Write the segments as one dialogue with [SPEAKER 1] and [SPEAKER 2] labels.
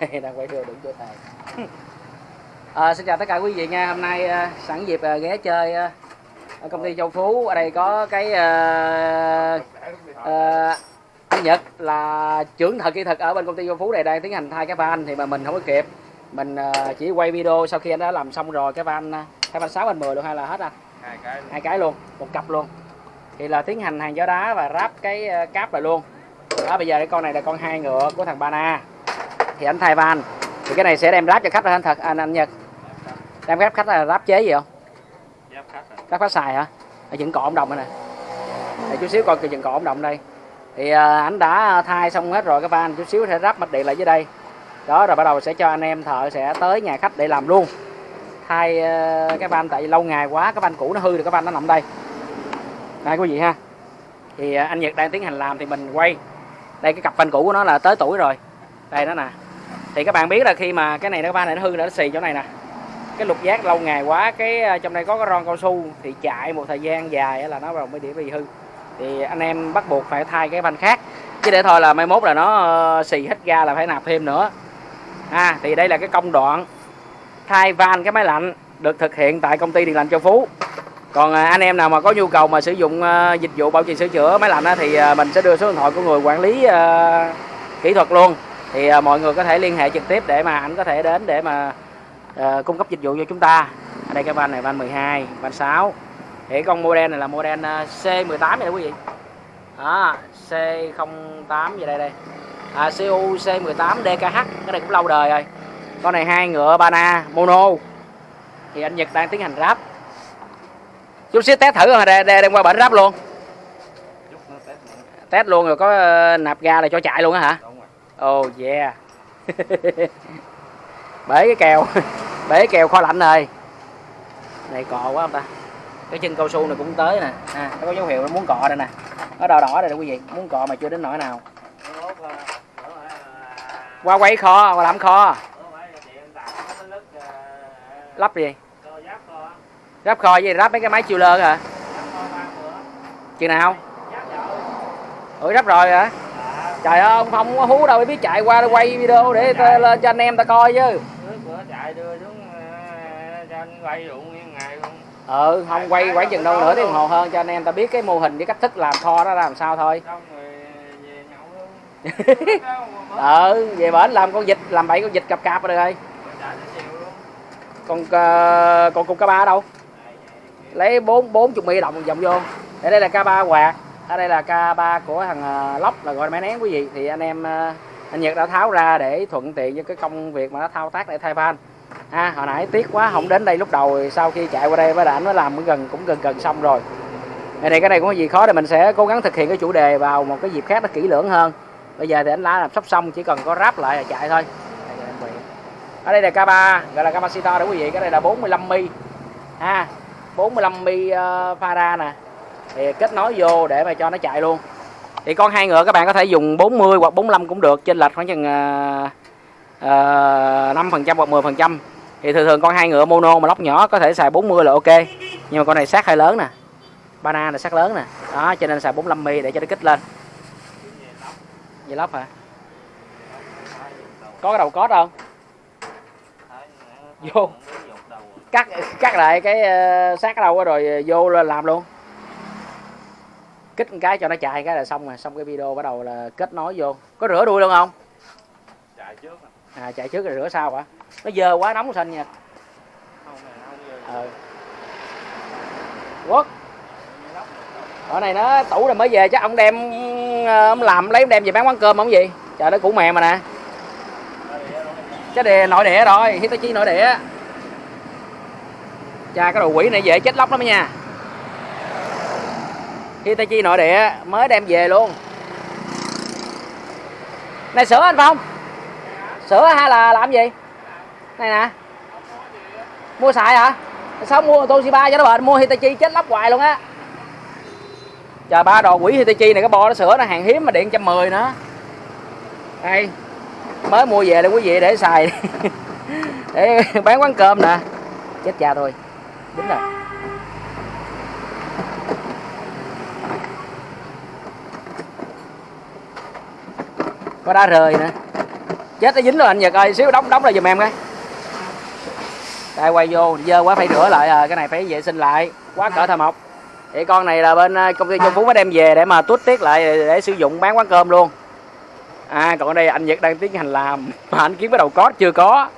[SPEAKER 1] đang quay video đúng chỗ thầy. À, xin chào tất cả quý vị nha. Hôm nay à, sẵn dịp à, ghé chơi à, ở công ty Châu Phú. Ở đây có cái à, à, anh Nhật là trưởng thợ kỹ thuật ở bên công ty Châu Phú này đang tiến hành thay cái van thì mà mình không có kịp. Mình à, chỉ quay video sau khi anh đã làm xong rồi cái van à, cái van 6 van 10 luôn hay là hết anh?
[SPEAKER 2] Hai cái
[SPEAKER 1] hai cái luôn một cặp luôn. Thì là tiến hành hàng gió đá và ráp cái ờ, cáp lại luôn. Đó bây giờ cái con này là con hai ngựa của thằng Bana thì anh thay van. Thì cái này sẽ đem ráp cho khách rồi anh thật anh anh Nhật. Đem ráp khách là ráp chế gì không?
[SPEAKER 2] Giáp khách
[SPEAKER 1] ráp khách xài hả? Ở dựng cọ ống đồng đây nè. Để chút xíu coi cái dựng cọ ống đồng đây. Thì ờ, anh đã thay xong hết rồi cái van chút xíu sẽ ráp mạch điện lại dưới đây. Đó rồi bắt đầu sẽ cho anh em thợ sẽ tới nhà khách để làm luôn. Thay ờ, cái van tại vì lâu ngày quá cái van cũ nó hư rồi cái van nó nằm đây. Đây quý vị ha. Thì ờ, anh Nhật đang tiến hành làm thì mình quay. Đây cái cặp van cũ của nó là tới tuổi rồi. Đây nó nè thì các bạn biết là khi mà cái này nó van này nó hư nó xì chỗ này nè. Cái lục giác lâu ngày quá, cái ờ, trong đây có cái ron cao su, thì chạy một thời gian dài là nó vào mới để bị hư. Thì anh em bắt buộc phải thay cái van khác. Chứ để thôi là mai mốt là nó ờ, xì hết ga là phải nạp thêm nữa. À thì đây là cái công đoạn thay van cái máy lạnh được thực hiện tại công ty điện lạnh Châu Phú. Còn ờ, anh em nào mà có nhu cầu mà sử dụng dịch vụ bảo trì sửa chữa máy lạnh thì mình sẽ đưa số điện thoại của người quản lý kỹ thuật luôn thì à, mọi người có thể liên hệ trực tiếp để mà anh có thể đến để mà à, cung cấp dịch vụ cho chúng ta. Ở đây cái van này van 12 van 6 thì con model này là model à, C18 này quý vị. Đó C08 gì đây đây. À, CU C18 DKH cái này cũng lâu đời rồi. Con này hai ngựa Bana mono. Thì anh Nhật đang tiến hành ráp. Chút xíu test thử rồi đem, đem qua bển ráp luôn.
[SPEAKER 2] Test
[SPEAKER 1] luôn rồi có ờ, nạp ga là cho chạy luôn á hả?
[SPEAKER 2] Đúng
[SPEAKER 1] oh yeah. Bể cái kèo bể cái kèo kho lạnh rồi. Này cò quá không ta. Cái chân cao su này cũng tới nè. À, nó có dấu hiệu nó muốn cọ đây nè. Nó đỏ đỏ đây nè quý vị. Muốn cọ mà chưa đến nỗi nào. Qua quay kho qua làm kho. Lắp gì?
[SPEAKER 2] Kho,
[SPEAKER 1] ráp kho với ráp mấy cái máy chiêu lơ hả? Chừng nào? Ủa ráp rồi hả? Trời ơi ông không có hú đâu biết chạy qua để quay video để ta, lên cho anh em ta coi chứ.
[SPEAKER 2] Bữa chạy đưa xuống, ờ, cho anh quay nguyên ngày luôn.
[SPEAKER 1] ừ không quay khoảng chừng đâu nửa tiếng hồ hơn cho anh em ta biết cái mô hình với cách thức làm kho đó làm sao thôi.
[SPEAKER 2] Xong rồi về nhậu luôn.
[SPEAKER 1] ừ về bển làm con vịt làm bậy con vịt cặp cặp rồi.
[SPEAKER 2] Rồi chạy
[SPEAKER 1] con uh, con cục cá ba đâu? Lấy bốn bốn chục mi đồng vòng vô. Ở đây là ca ba quạt ở đây là k ba của thằng ờ, lóc là gọi là máy nén quý vị. Thì anh em ờ, anh Nhật đã tháo ra để thuận tiện cho cái công việc mà nó thao tác để thay van. À, hồi nãy tiếc quá không đến đây lúc đầu rồi sau khi chạy qua đây với ảnh nó làm cũng gần cũng gần gần xong rồi. Vậy thì cái này cũng có gì khó thì mình sẽ cố gắng thực hiện cái chủ đề vào một cái dịp khác nó kỹ lưỡng hơn. Bây giờ thì anh lá làm sắp xong chỉ cần có ráp lại là chạy thôi. Ở đây là K3 gọi là capacitor đó quý vị. Cái này là 45 mi. Ha 45 mi ờ, uh, fara nè thì kết nối vô để mà cho nó chạy luôn. Thì con hai ngựa các bạn có thể dùng 40 hoặc 45 cũng được trên lệch khoảng chừng à, à, năm phần trăm hoặc 10% thì thường thường con hai ngựa mono mà lóc nhỏ có thể xài 40 là ok. Nhưng mà con này sát hơi lớn nè. Bana là sát lớn nè. Đó cho nên xài 45 mi để cho nó kích lên. Vậy lóc hả? Có cái đầu cót không? Vô. cắt cắt lại cái ờ, sát ở đâu rồi vô làm luôn kích một cái cho nó chạy cái là xong rồi. Xong cái video bắt đầu là kết nối vô. Có rửa đuôi luôn không?
[SPEAKER 2] Chạy trước à.
[SPEAKER 1] chạy trước rồi rửa sau hả? Nó dơ quá nóng xanh nha. Ờ quốc. Ở này nó tủ rồi mới về chắc ông đem ờ, ông làm lấy ông đem về bán quán cơm không gì trời nó củ mè mà nè. Cái đề nội địa rồi. Hitachi nội địa cha cái đồ quỷ này dễ chết lóc lắm nha Hitachi nội địa mới đem về luôn. Này, sửa anh Phong. Sửa hay là làm gì? Này nè. Mua xài hả? Sao mua Toshiba cho nó bệnh mua Hitachi chết lóc hoài luôn á. Trời, ba đồ quỷ Hitachi này, cái bo nó sửa nó hàng hiếm mà điện trăm mười nữa. Đây. Mới mua về đây quý vị để xài. Để bán quán cơm nè. Chết cha thôi đúng rồi. Có đá rơi nữa. Chết nó dính rồi anh nhật ơi xíu đóng đóng lại giùm em cái. Đây quay vô dơ quá phải rửa lại à cái này phải vệ sinh lại. Quá cỡ thờ mộc. Thì con này là bên à, công ty Trung Phú mới đem về để mà tuốt tiết lại để, để sử dụng bán quán cơm luôn. À còn ở đây anh Nhật đang tiến hành làm mà anh kiếm cái đầu cót chưa có.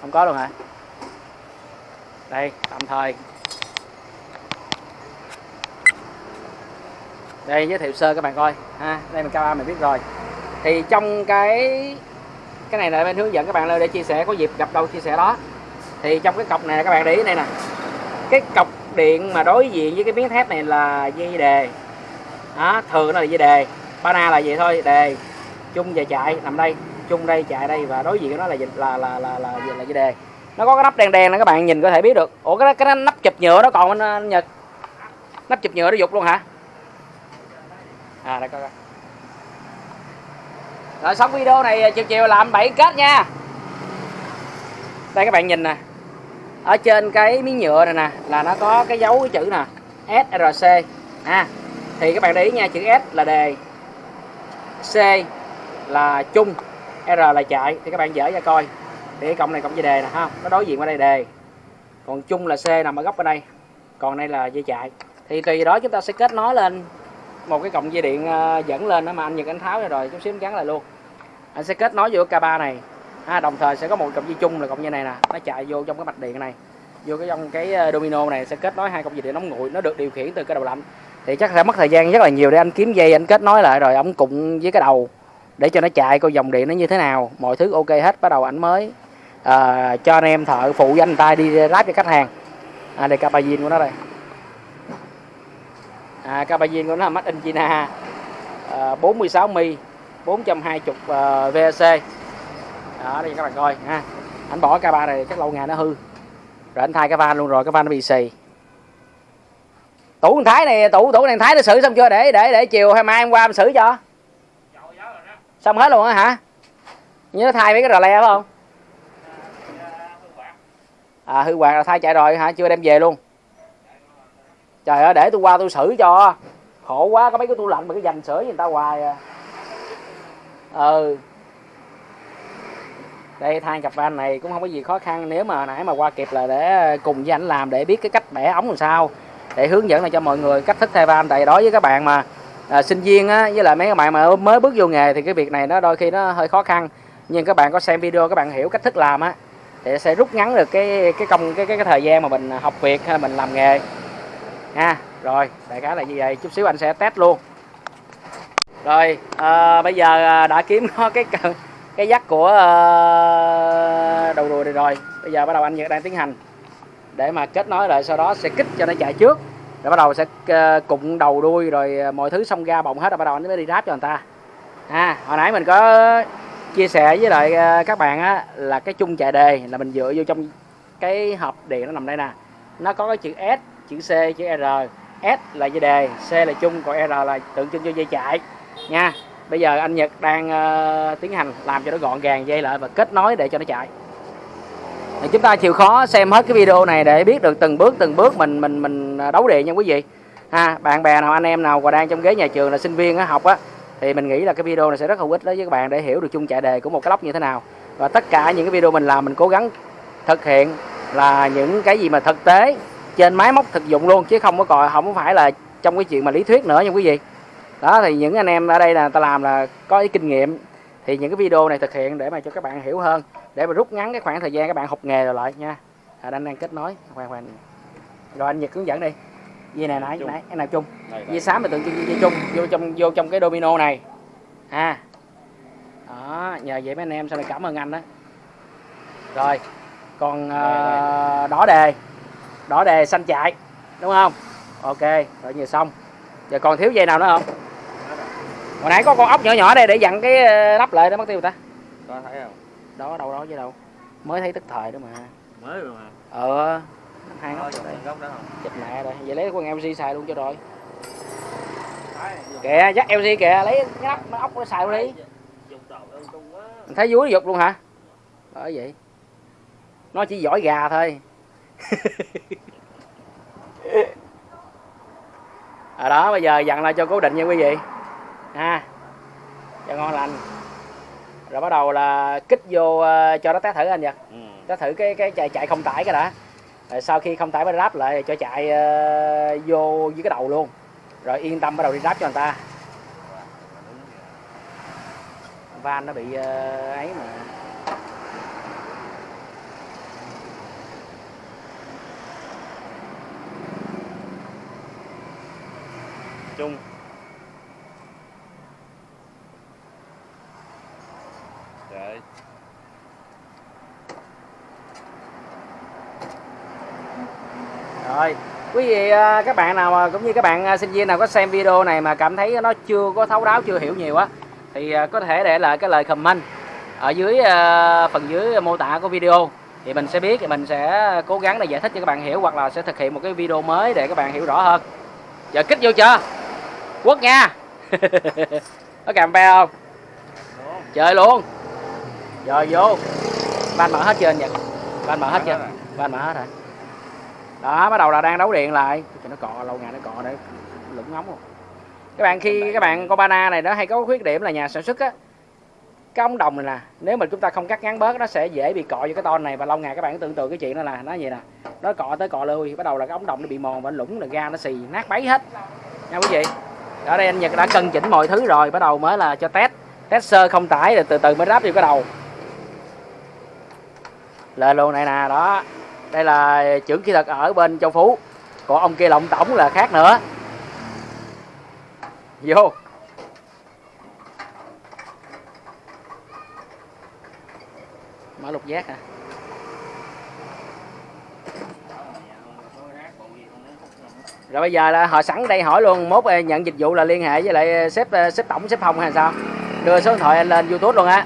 [SPEAKER 1] Không có luôn hả? Đây tạm thời. Đây giới thiệu sơ các bạn coi. Ha đây mình cao mình biết rồi. Thì trong cái cái này là bên hướng dẫn các bạn lên để chia sẻ có dịp gặp đâu chia sẻ đó. Thì trong cái cọc này các bạn để ý đây nè. Cái cọc điện mà đối diện với cái miếng thép này là dây đề. Đó thường nó là dây đề. Bana là gì thôi đề. Chung và chạy nằm đây. Chung đây chạy đây và đối diện của nó là là là là là, là, là dây đề. Nó có cái nắp đen đen này các bạn nhìn có thể biết được. Ủa cái cái nắp chụp nhựa đó còn anh, anh ờ, nhật. Nắp chụp nhựa nó dục luôn hả? À đây, coi coi. Rồi, xong video này à, chiều chiều làm bảy kết nha. Đây, các bạn nhìn nè. Ở trên cái miếng nhựa này nè, là nó có cái dấu cái chữ nè SRC à thì các bạn để ý nha, chữ S là đề. C là chung, R là chạy. Thì các bạn dở ra coi. Thì cái cộng này cộng dây đề nè, ha. Nó đối diện qua đây, đề. Còn chung là C nằm ở góc bên đây. Còn đây là dây chạy. Thì tùy đó chúng ta sẽ kết nối lên một cái cọng dây điện ờ, dẫn lên đó mà anh Nhật anh tháo ra rồi chút xíu gắn lại luôn. Anh sẽ kết nối vô K3 này. À, đồng thời sẽ có một cọng dây chung là cọng dây này nè nó chạy vô trong cái mạch điện này vô cái trong cái ờ, domino này sẽ kết nối hai cọng dây điện nóng nguội nó được điều khiển từ cái đầu lạnh. Thì chắc sẽ mất thời gian rất là nhiều để anh kiếm dây anh kết nối lại rồi ông cụng với cái đầu để cho nó chạy coi dòng điện nó như thế nào. Mọi thứ ok hết bắt đầu ảnh mới. À, cho anh em thợ phụ với anh tay đi lắp cho khách hàng. À, đây capa của nó đây à, capazin của nó là made in China. Ờ, à, 46 mi 420 uh, VC đó đây các bạn coi ha. Anh bỏ cái ba này chắc lâu ngày nó hư. Rồi anh thay cái van luôn rồi cái van nó bị xì. Tủ thằng thái này tủ tủ thằng thái nó xử xong chưa? Để để để chiều hay mai em qua em xử cho. Xong hết luôn á hả? Như nó thay mấy cái rò le phải không? À hư quạt à, là thay chạy rồi hả? Chưa đem về luôn trời ơi để tôi qua tôi xử cho. Khổ quá có mấy cái tủ lạnh mà cái dành sửa với người ta hoài à. Ừ. Đây thay cặp van này cũng không có gì khó khăn. Nếu mà nãy mà qua kịp là để cùng với anh làm để biết cái cách bẻ ống làm sao. Để hướng dẫn lại cho mọi người cách thức thay van tại đối với các bạn mà à, sinh viên á, với lại mấy các bạn mà mới bước vô nghề thì cái việc này nó đôi khi nó hơi khó khăn. Nhưng các bạn có xem video các bạn hiểu cách thức làm á thì sẽ rút ngắn được cái cái công cái cái, cái thời gian mà mình học việc hay là mình làm nghề nha. Rồi đại khái là như vậy. Chút xíu anh sẽ test luôn. Rồi à, bây giờ ờ, đã kiếm có cái cái dắt của à, đầu đùi này rồi. Bây giờ bắt đầu anh Nhật đang tiến hành. Để mà kết nối lại sau đó sẽ kích cho nó chạy trước. Rồi bắt đầu sẽ cụng đầu đuôi rồi mọi thứ xong ra bọng hết rồi bắt đầu anh mới đi ráp cho người ta. À hồi nãy mình có chia sẻ với lại các bạn á là cái chung chạy đề là mình dựa vô trong cái hộp điện nó nằm đây nè. Nó có cái chữ S chữ C chữ R. S là dây đề C là chung còn R là tượng trưng cho dây chạy nha bây giờ anh Nhật đang uh, tiến hành làm cho nó gọn gàng dây lại và kết nối để cho nó chạy. Thì chúng ta chịu khó xem hết cái video này để biết được từng bước từng bước mình mình mình ờ, đấu điện nha quý vị. Ha bạn bè nào anh em nào còn đang trong ghế nhà trường là sinh viên á, học á thì mình nghĩ là cái video này sẽ rất hữu ích đối với các bạn để hiểu được chung chạy đề của một cái lóc như thế nào. Và tất cả những cái video mình làm mình cố gắng thực hiện là những cái gì mà thực tế trên máy móc thực dụng luôn chứ không có còn không phải là trong cái chuyện mà lý thuyết nữa nha quý vị. Đó thì những anh em ở đây là ta làm là có cái kinh nghiệm. Thì những cái video này thực hiện để mà cho các bạn hiểu hơn để mà rút ngắn cái khoảng thời gian các bạn học nghề rồi lại nha. À, anh đang kết nối khoan khoan. Rồi anh nhật hướng dẫn đi. Dây này nãy nãy cái nào chung? Dây xám là tượng trưng dây chung vô trong vô trong cái domino này. Ha. Đó nhờ vậy mấy anh em sau này cảm ơn anh đó. Rồi còn uh, đỏ đề đỏ đề xanh chạy. Đúng không? Ok rồi nhiều xong. Giờ còn thiếu dây nào nữa không? Hồi nãy có con ốc nhỏ nhỏ đây để dặn cái lắp lại đó mất tiêu ta.
[SPEAKER 2] Có thấy không?
[SPEAKER 1] Đó đâu đó chứ đâu. Mới thấy tức thời đó mà.
[SPEAKER 2] Mới rồi mà.
[SPEAKER 1] Ờ hai ngóc
[SPEAKER 2] đây. góc đó không?
[SPEAKER 1] Chụp mẹ rồi. Vậy lấy con LG xài luôn cho rồi. Kìa dắt LG kìa lấy cái nắp nó ốc nó xài luôn đi. Thấy vú nó dục luôn hả? Bởi vậy. Nó chỉ giỏi gà thôi à đó bây giờ dặn lại cho cố định nha quý vị. Ha cho ngon lành. Rồi bắt đầu là kích vô ờ, cho nó test thử anh nhật
[SPEAKER 2] ừ.
[SPEAKER 1] test thử cái cái chạy chạy không tải cái đã. Rồi sau khi không tải mới ráp lại cho chạy ờ, vô với cái đầu luôn. Rồi yên tâm bắt đầu đi ráp cho người ta. Van nó bị ờ, ấy mà
[SPEAKER 2] chung Đấy.
[SPEAKER 1] Rồi, quý vị à, các bạn nào cũng như các bạn à, sinh viên nào có xem video này mà cảm thấy nó chưa có thấu đáo chưa hiểu nhiều á thì à, có thể để lại cái lời comment ở dưới phần dưới mô tả của video thì mình sẽ biết thì mình sẽ cố gắng để giải thích cho các bạn hiểu hoặc là sẽ thực hiện một cái video mới để các bạn hiểu rõ hơn. Giờ kích vô chưa? Quất nha. có càm be không?
[SPEAKER 2] Đúng.
[SPEAKER 1] Chơi luôn. Rồi vô. Van mở hết anh Nhật? Van mở hết
[SPEAKER 2] rồi.
[SPEAKER 1] Van mở hết rồi đó bắt đầu là đang đấu điện lại cho nó cọ lâu ngày nó cọ để lũng ngóng luôn các bạn khi các bạn con bana này nó hay có khuyết điểm là nhà sản xuất á cái ống đồng này nè nếu mà chúng ta không cắt ngắn bớt nó sẽ dễ bị cọ vô cái ton này và lâu ngày các bạn tưởng tượng cái chuyện đó là nó vậy nè nó cọ tới cọ lui bắt đầu là cái ống đồng nó bị mòn và lũng là ga nó xì nát bấy hết nha quý vị ở đây anh Nhật đã cân chỉnh mọi thứ rồi, bắt đầu mới là cho test. Test sơ không tải, rồi từ từ mới ráp vô cái đầu. Lên luôn này nè, đó. Đây là trưởng kỹ thuật ở bên châu phú. Còn ông kia lộng tổng là khác nữa. Vô. Mở lục giác hả? Rồi bây giờ là họ sẵn đây hỏi luôn mốt ờ, nhận dịch vụ là liên hệ với lại ờ, sếp ờ, sếp tổng sếp phòng hay sao? Đưa số điện thoại anh lên youtube luôn á.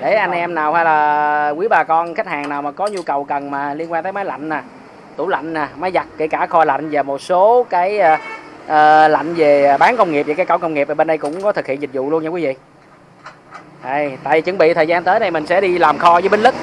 [SPEAKER 1] Để anh em nào hay là quý bà con khách hàng nào mà có nhu cầu cần mà liên quan tới máy lạnh nè tủ lạnh nè máy giặt kể cả kho lạnh và một số cái uh, lạnh về bán công nghiệp và cái cổng công nghiệp ở bên đây cũng có thực hiện dịch vụ luôn nha quý vị. Đây, tại chuẩn bị thời gian tới đây mình sẽ đi làm kho với Binh Lức.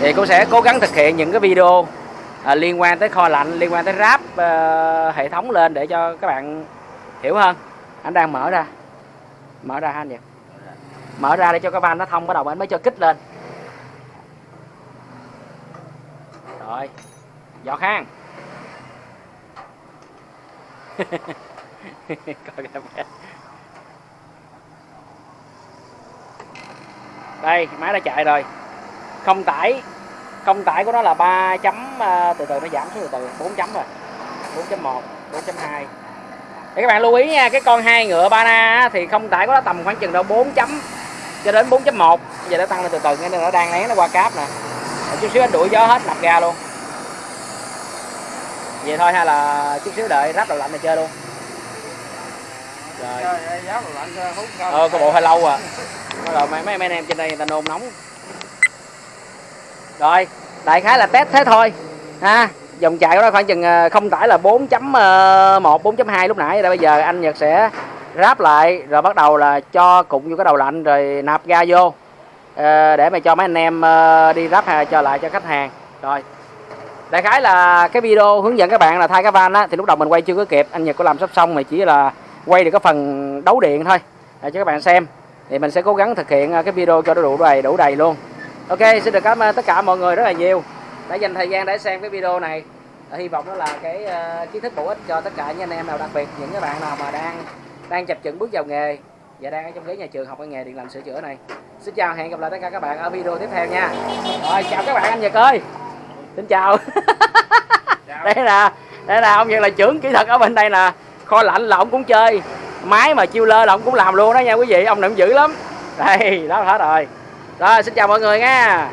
[SPEAKER 1] Thì cũng sẽ cố gắng thực hiện những cái video à, liên quan tới kho lạnh liên quan tới ráp à, hệ thống lên để cho các bạn hiểu hơn. Anh đang mở ra. Mở ra anh vậy? Mở ra để cho cái van nó thông bắt đầu anh mới cho kích lên. Rồi giọt hang. Đây máy đã chạy rồi. Không tải không tải của nó là 3 chấm à, từ từ nó giảm xuống từ từ 4 chấm rồi. 4.1 4.2 để các bạn lưu ý nha cái con hai ngựa Bana á, thì không tải của nó tầm khoảng chừng đâu 4 chấm cho đến 4.1 bây giờ nó tăng lên từ từ nên nó đang lén nó qua cáp nè. Rồi chút xíu anh đuổi gió hết nạp ga luôn. Vậy thôi hay là chút xíu đợi ráp đầu lạnh này chơi luôn. Rồi. Ờ có bộ hơi lâu à. Mấy mấy mấy anh em trên đây người ta nôn nóng rồi, đại khái là test thế thôi, ha. Dòng chạy của nó khoảng chừng ờ, không tải là 4.1 4.2 ờ, lúc nãy rồi. Bây giờ anh Nhật sẽ ráp lại, rồi bắt đầu là cho cụm vô cái đầu lạnh, rồi nạp ga vô ờ, để mà cho mấy anh em đi ráp hay cho lại cho khách hàng. Rồi, đại khái là cái video hướng dẫn các bạn là thay cái van á, thì lúc đầu mình quay chưa có kịp, anh Nhật có làm sắp xong mà chỉ là quay được cái phần đấu điện thôi, để cho các bạn xem. Thì mình sẽ cố gắng thực hiện cái video cho nó đủ đầy đủ đầy luôn ok xin được cảm ơn tất cả mọi người rất là nhiều đã dành thời gian để xem cái video này. Hy vọng đó là cái ờ, kiến thức bổ ích cho tất cả những anh em nào đặc biệt những cái bạn nào mà đang đang chập chững bước vào nghề và đang ở trong ghế nhà trường học cái nghề điện lạnh sửa chữa này. Xin chào hẹn gặp lại tất cả các bạn ở video tiếp theo nha. Rồi chào các bạn anh Nhật ơi. Xin chào.
[SPEAKER 2] Chào.
[SPEAKER 1] đây là đây là ông Nhật là trưởng kỹ thuật ở bên đây nè. Kho lạnh là ông cũng chơi máy mà chiêu lơ là ông cũng làm luôn đó nha quý vị ông này cũng dữ lắm. Đây đó hết rồi rồi xin chào mọi người nha.